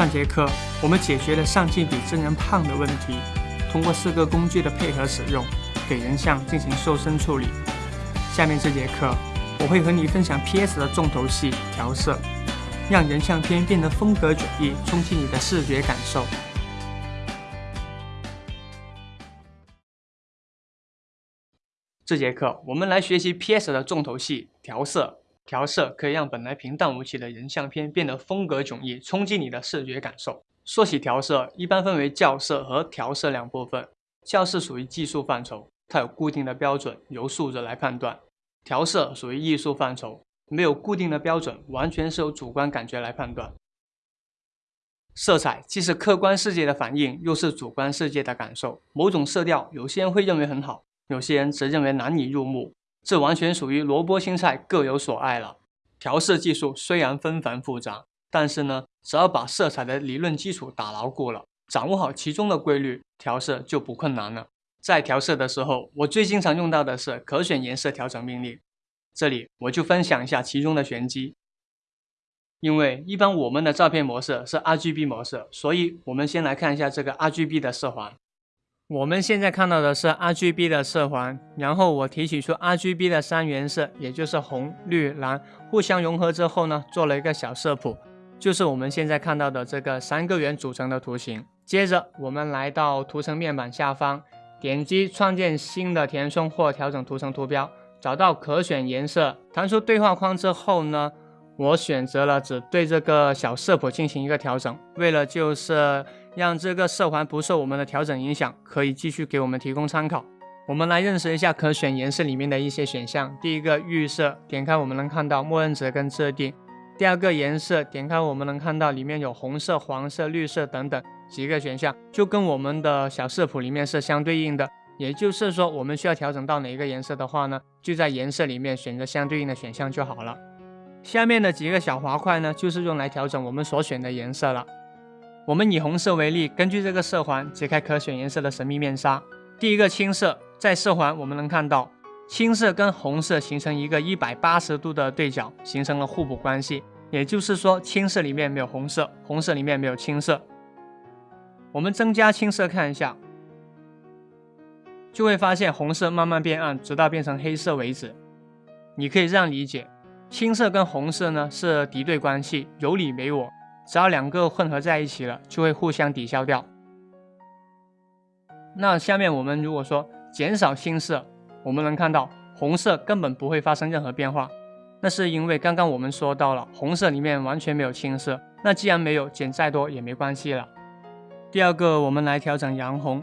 上节课我们解决了上镜比真人胖的问题，通过四个工具的配合使用，给人像进行瘦身处理。下面这节课我会和你分享 PS 的重头戏调色，让人像片变得风格迥异，冲击你的视觉感受。这节课我们来学习 PS 的重头戏调色。调色可以让本来平淡无奇的人像片变得风格迥异，冲击你的视觉感受。说起调色，一般分为校色和调色两部分。校色属于技术范畴，它有固定的标准，由数字来判断；调色属于艺术范畴，没有固定的标准，完全是由主观感觉来判断。色彩既是客观世界的反应，又是主观世界的感受。某种色调，有些人会认为很好，有些人则认为难以入目。这完全属于萝卜青菜各有所爱了。调色技术虽然纷繁复杂，但是呢，只要把色彩的理论基础打牢固了，掌握好其中的规律，调色就不困难了。在调色的时候，我最经常用到的是可选颜色调整命令。这里我就分享一下其中的玄机。因为一般我们的照片模式是 RGB 模式，所以我们先来看一下这个 RGB 的色环。我们现在看到的是 RGB 的色环，然后我提取出 RGB 的三原色，也就是红、绿、蓝，互相融合之后呢，做了一个小色谱，就是我们现在看到的这个三个圆组成的图形。接着我们来到图层面板下方，点击创建新的填充或调整图层图标，找到可选颜色，弹出对话框之后呢，我选择了只对这个小色谱进行一个调整，为了就是。让这个色环不受我们的调整影响，可以继续给我们提供参考。我们来认识一下可选颜色里面的一些选项。第一个预设，点开我们能看到默认值跟设定。第二个颜色，点开我们能看到里面有红色、黄色、绿色等等几个选项，就跟我们的小色谱里面是相对应的。也就是说，我们需要调整到哪一个颜色的话呢，就在颜色里面选择相对应的选项就好了。下面的几个小滑块呢，就是用来调整我们所选的颜色了。我们以红色为例，根据这个色环解开可选颜色的神秘面纱。第一个青色，在色环我们能看到，青色跟红色形成一个一百八十度的对角，形成了互补关系。也就是说，青色里面没有红色，红色里面没有青色。我们增加青色看一下，就会发现红色慢慢变暗，直到变成黑色为止。你可以这样理解，青色跟红色呢是敌对关系，有你没我。只要两个混合在一起了，就会互相抵消掉。那下面我们如果说减少青色，我们能看到红色根本不会发生任何变化。那是因为刚刚我们说到了，红色里面完全没有青色。那既然没有，减再多也没关系了。第二个，我们来调整洋红，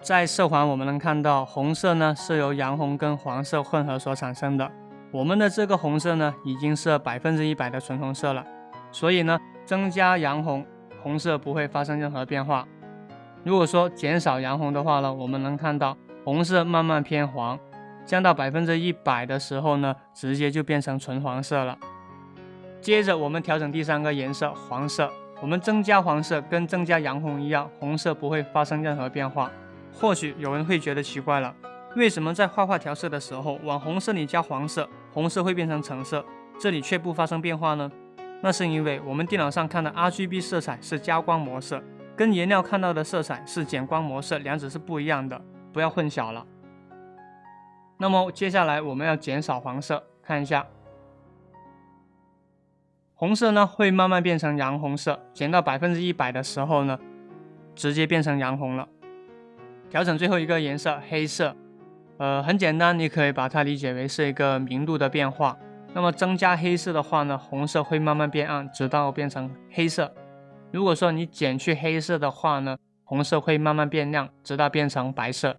在色环我们能看到，红色呢是由洋红跟黄色混合所产生的。我们的这个红色呢已经是百分之一百的纯红色了，所以呢。增加洋红，红色不会发生任何变化。如果说减少洋红的话呢，我们能看到红色慢慢偏黄，降到百分之一百的时候呢，直接就变成纯黄色了。接着我们调整第三个颜色黄色，我们增加黄色跟增加洋红一样，红色不会发生任何变化。或许有人会觉得奇怪了，为什么在画画调色的时候往红色里加黄色，红色会变成橙色，这里却不发生变化呢？那是因为我们电脑上看的 RGB 色彩是加光模式，跟颜料看到的色彩是减光模式，两者是不一样的，不要混淆了。那么接下来我们要减少黄色，看一下，红色呢会慢慢变成洋红色，减到百分之一百的时候呢，直接变成洋红了。调整最后一个颜色黑色，呃，很简单，你可以把它理解为是一个明度的变化。那么增加黑色的话呢，红色会慢慢变暗，直到变成黑色。如果说你减去黑色的话呢，红色会慢慢变亮，直到变成白色。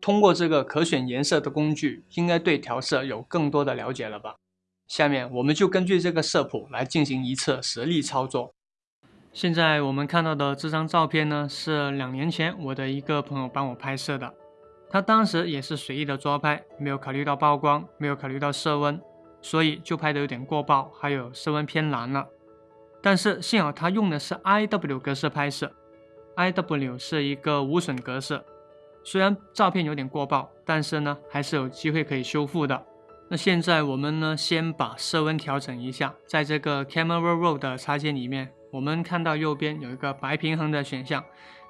通过这个可选颜色的工具，应该对调色有更多的了解了吧？下面我们就根据这个色谱来进行一次实例操作。现在我们看到的这张照片呢，是两年前我的一个朋友帮我拍摄的，他当时也是随意的抓拍，没有考虑到曝光，没有考虑到色温。所以就拍的有点过曝，还有色温偏蓝了。但是幸好它用的是 IW 格式拍摄，IW 是一个无损格式。虽然照片有点过曝，但是呢还是有机会可以修复的。那现在我们呢先把色温调整一下，在这个 Camera Raw 的插件里面我们看到右边有一个白平衡的选项，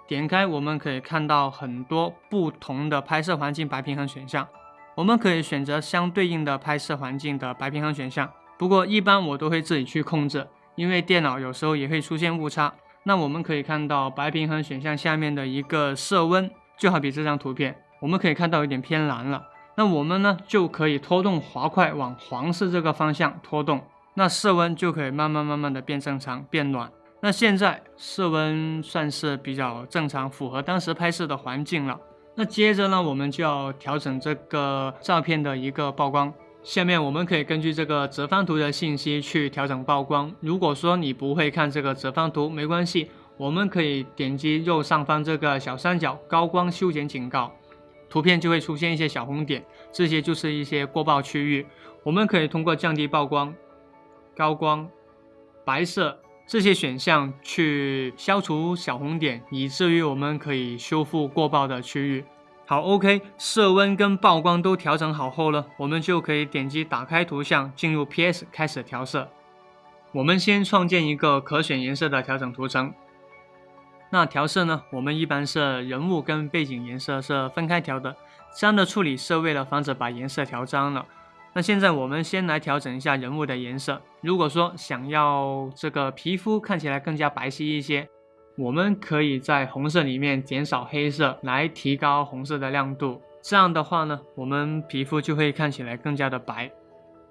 点开我们可以看到很多不同的拍摄环境白平衡选项，我们可以选择相对应的拍摄环境的白平衡选项。不过一般我都会自己去控制，因为电脑有时候也会出现误差。那我们可以看到白平衡选项下面的一个色温，就好比这张图片，我们可以看到有点偏蓝了。那我们呢就可以拖动滑块往黄色这个方向拖动，那色温就可以慢慢慢慢的变正常变暖。那现在色温算是比较正常，符合当时拍摄的环境了。那接着呢，我们就要调整这个照片的一个曝光。下面我们可以根据这个折方图的信息去调整曝光。如果说你不会看这个折方图，没关系，我们可以点击右上方这个小三角高光修剪警告，图片就会出现一些小红点，这些就是一些过曝区域。我们可以通过降低曝光、高光、白色这些选项去消除小红点，以至于我们可以修复过曝的区域。好，OK，色温跟曝光都调整好后了，我们就可以点击打开图像，进入 PS 开始调色。我们先创建一个可选颜色的调整图层。那调色呢，我们一般是人物跟背景颜色是分开调的，这样的处理是为了防止把颜色调脏了。那现在我们先来调整一下人物的颜色。如果说想要这个皮肤看起来更加白皙一些。我们可以在红色里面减少黑色，来提高红色的亮度。这样的话呢，我们皮肤就会看起来更加的白。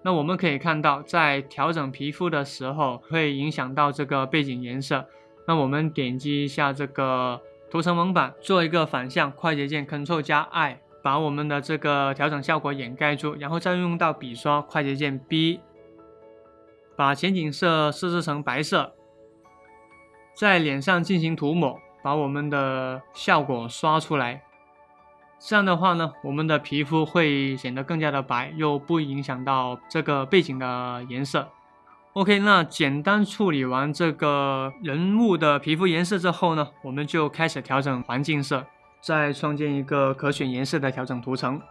那我们可以看到，在调整皮肤的时候，会影响到这个背景颜色。那我们点击一下这个图层蒙版，做一个反向，快捷键 Ctrl 加 I，把我们的这个调整效果掩盖住，然后再用到笔刷，快捷键 B，把前景色设置成白色。在脸上进行涂抹，把我们的效果刷出来。这样的话呢，我们的皮肤会显得更加的白，又不影响到这个背景的颜色。OK，那简单处理完这个人物的皮肤颜色之后呢，我们就开始调整环境色，再创建一个可选颜色的调整图层。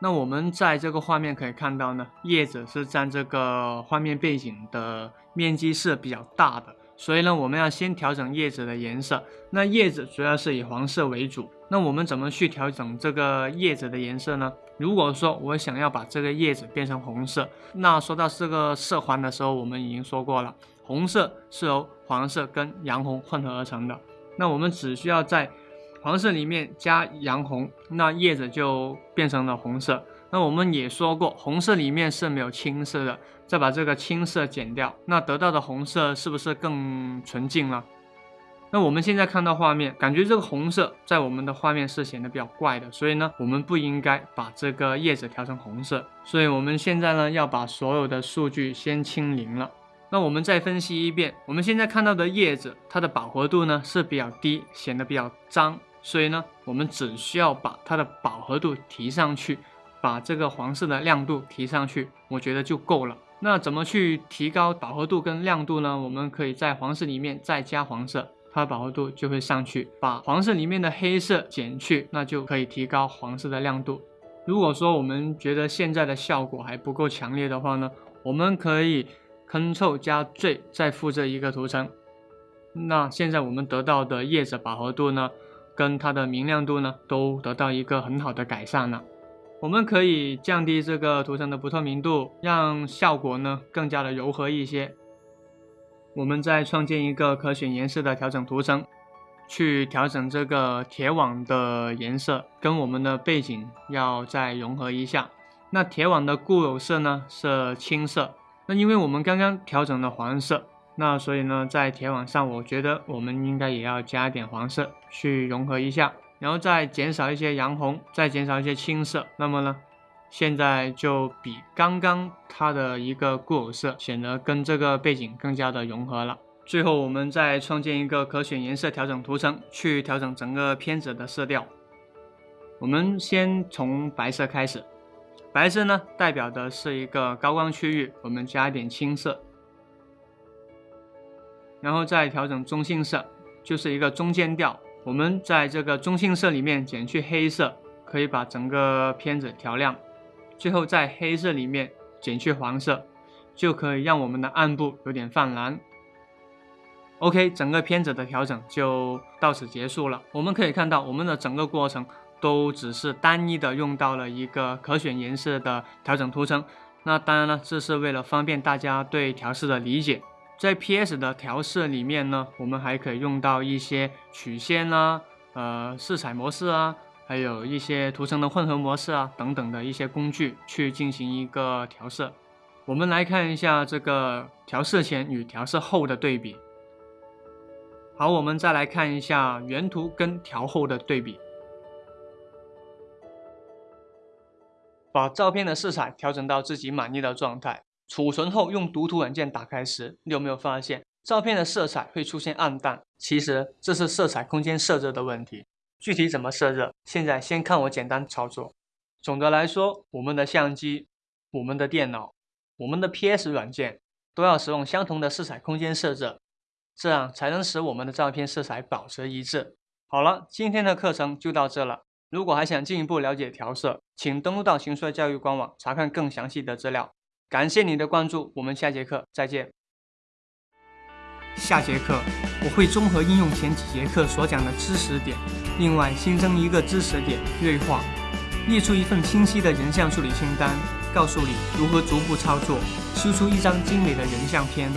那我们在这个画面可以看到呢，叶子是占这个画面背景的面积是比较大的。所以呢，我们要先调整叶子的颜色。那叶子主要是以黄色为主。那我们怎么去调整这个叶子的颜色呢？如果说我想要把这个叶子变成红色，那说到这个色环的时候，我们已经说过了，红色是由黄色跟洋红混合而成的。那我们只需要在黄色里面加洋红，那叶子就变成了红色。那我们也说过，红色里面是没有青色的。再把这个青色减掉，那得到的红色是不是更纯净了？那我们现在看到画面，感觉这个红色在我们的画面是显得比较怪的，所以呢，我们不应该把这个叶子调成红色。所以我们现在呢，要把所有的数据先清零了。那我们再分析一遍，我们现在看到的叶子，它的饱和度呢是比较低，显得比较脏，所以呢，我们只需要把它的饱和度提上去，把这个黄色的亮度提上去，我觉得就够了。那怎么去提高饱和度跟亮度呢？我们可以在黄色里面再加黄色，它的饱和度就会上去。把黄色里面的黑色减去，那就可以提高黄色的亮度。如果说我们觉得现在的效果还不够强烈的话呢，我们可以 Ctrl 加 J 再复制一个图层。那现在我们得到的叶子饱和度呢，跟它的明亮度呢，都得到一个很好的改善了。我们可以降低这个图层的不透明度，让效果呢更加的柔和一些。我们再创建一个可选颜色的调整图层，去调整这个铁网的颜色，跟我们的背景要再融合一下。那铁网的固有色呢是青色，那因为我们刚刚调整了黄色，那所以呢在铁网上，我觉得我们应该也要加点黄色去融合一下。然后再减少一些洋红，再减少一些青色，那么呢，现在就比刚刚它的一个固有色显得跟这个背景更加的融合了。最后，我们再创建一个可选颜色调整图层，去调整整个片子的色调。我们先从白色开始，白色呢代表的是一个高光区域，我们加一点青色，然后再调整中性色，就是一个中间调。我们在这个中性色里面减去黑色，可以把整个片子调亮。最后在黑色里面减去黄色，就可以让我们的暗部有点泛蓝。OK，整个片子的调整就到此结束了。我们可以看到，我们的整个过程都只是单一的用到了一个可选颜色的调整图层。那当然了，这是为了方便大家对调试的理解。在 PS 的调色里面呢，我们还可以用到一些曲线啊、呃色彩模式啊，还有一些图层的混合模式啊等等的一些工具去进行一个调色。我们来看一下这个调色前与调色后的对比。好，我们再来看一下原图跟调后的对比。把照片的色彩调整到自己满意的状态，储存后用读图软件打开时，你有没有发现照片的色彩会出现暗淡？其实这是色彩空间设置的问题。具体怎么设置？现在先看我简单操作。总的来说，我们的相机、我们的电脑、我们的 PS 软件都要使用相同的色彩空间设置。这样才能使我们的照片色彩保持一致。好了，今天的课程就到这了。如果还想进一步了解调色，请登录到行帅教育官网查看更详细的资料。感谢你的关注，我们下节课再见。下节课我会综合应用前几节课所讲的知识点，另外新增一个知识点锐化，列出一份清晰的人像处理清单，告诉你如何逐步操作，修出一张精美的人像片。